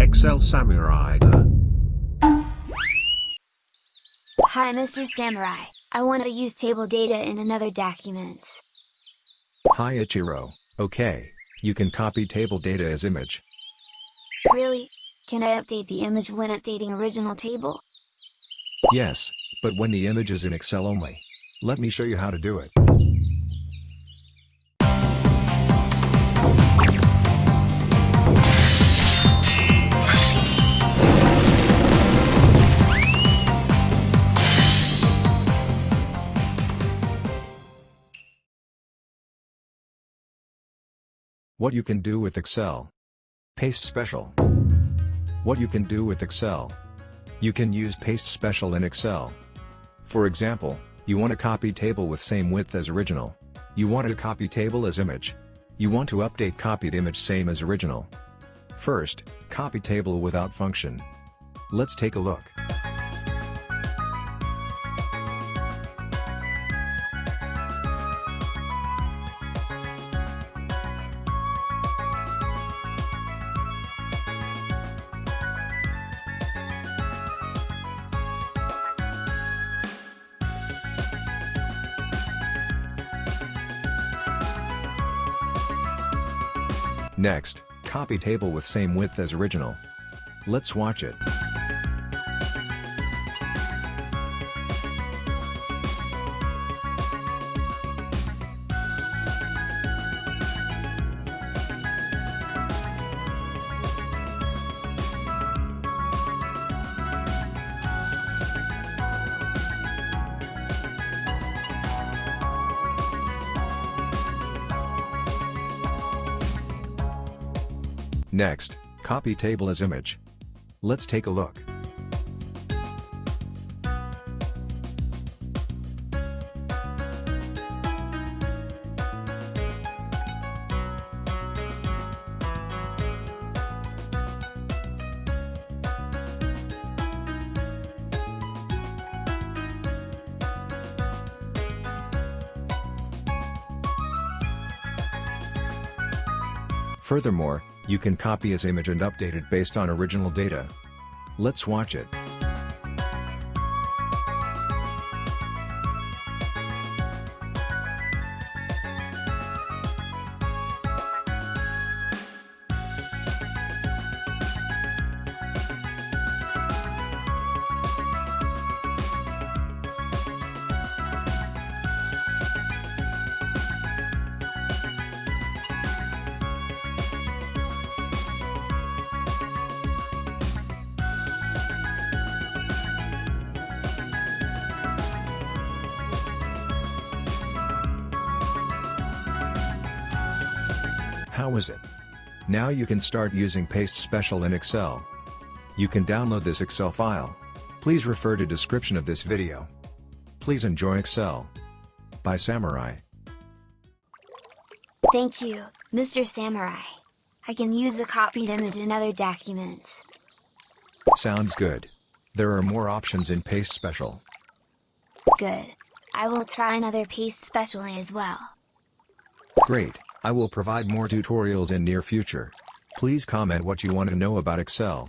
Excel Samurai. Hi Mr. Samurai, I want to use table data in another document. Hi Ichiro, okay, you can copy table data as image. Really? Can I update the image when updating original table? Yes, but when the image is in Excel only. Let me show you how to do it. What you can do with Excel. Paste Special. What you can do with Excel. You can use Paste Special in Excel. For example, you want to copy table with same width as original. You want to copy table as image. You want to update copied image same as original. First, copy table without function. Let's take a look. Next, copy table with same width as original. Let's watch it. Next, copy table as image. Let's take a look. Furthermore, you can copy as image and update it based on original data. Let's watch it. How is it? Now you can start using Paste Special in Excel. You can download this Excel file. Please refer to description of this video. Please enjoy Excel. By Samurai. Thank you, Mr. Samurai. I can use the copied image in other documents. Sounds good. There are more options in Paste Special. Good. I will try another paste specially as well. Great, I will provide more tutorials in near future. Please comment what you want to know about Excel.